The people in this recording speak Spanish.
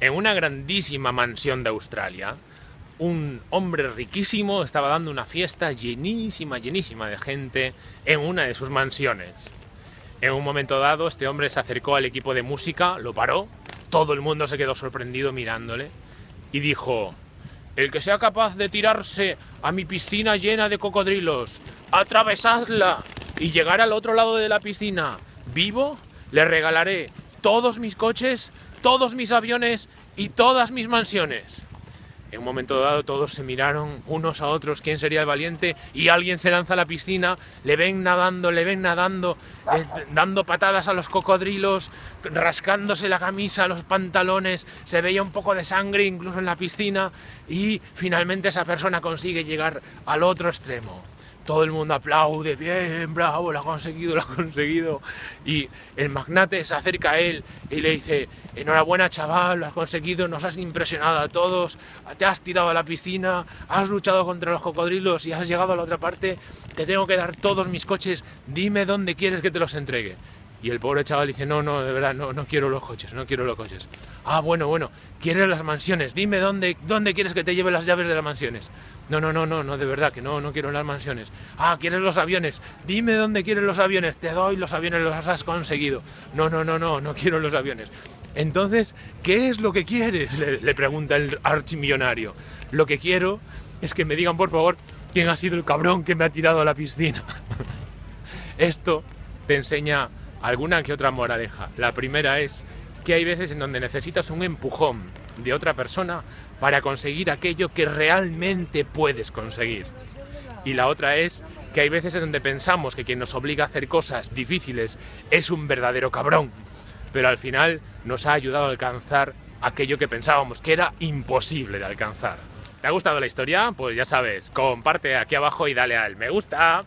En una grandísima mansión de Australia, un hombre riquísimo estaba dando una fiesta llenísima, llenísima de gente en una de sus mansiones. En un momento dado, este hombre se acercó al equipo de música, lo paró, todo el mundo se quedó sorprendido mirándole y dijo el que sea capaz de tirarse a mi piscina llena de cocodrilos, atravesadla y llegar al otro lado de la piscina vivo, le regalaré todos mis coches todos mis aviones y todas mis mansiones. En un momento dado todos se miraron unos a otros quién sería el valiente y alguien se lanza a la piscina, le ven nadando, le ven nadando, eh, dando patadas a los cocodrilos, rascándose la camisa, los pantalones, se veía un poco de sangre incluso en la piscina y finalmente esa persona consigue llegar al otro extremo todo el mundo aplaude, bien, bravo, lo ha conseguido, lo ha conseguido. Y el magnate se acerca a él y le dice, enhorabuena chaval, lo has conseguido, nos has impresionado a todos, te has tirado a la piscina, has luchado contra los cocodrilos y has llegado a la otra parte, te tengo que dar todos mis coches, dime dónde quieres que te los entregue. Y el pobre chaval dice, no, no, de verdad, no, no quiero los coches, no quiero los coches. Ah, bueno, bueno, quieres las mansiones, dime dónde, dónde quieres que te lleve las llaves de las mansiones. No, no, no, no, no, de verdad, que no, no quiero las mansiones. Ah, quieres los aviones, dime dónde quieres los aviones, te doy los aviones, los has conseguido. No, no, no, no, no quiero los aviones. Entonces, ¿qué es lo que quieres? Le, le pregunta el archimillonario. Lo que quiero es que me digan, por favor, quién ha sido el cabrón que me ha tirado a la piscina. Esto te enseña alguna que otra moraleja. La primera es que hay veces en donde necesitas un empujón de otra persona para conseguir aquello que realmente puedes conseguir. Y la otra es que hay veces en donde pensamos que quien nos obliga a hacer cosas difíciles es un verdadero cabrón, pero al final nos ha ayudado a alcanzar aquello que pensábamos que era imposible de alcanzar. ¿Te ha gustado la historia? Pues ya sabes, comparte aquí abajo y dale al me gusta.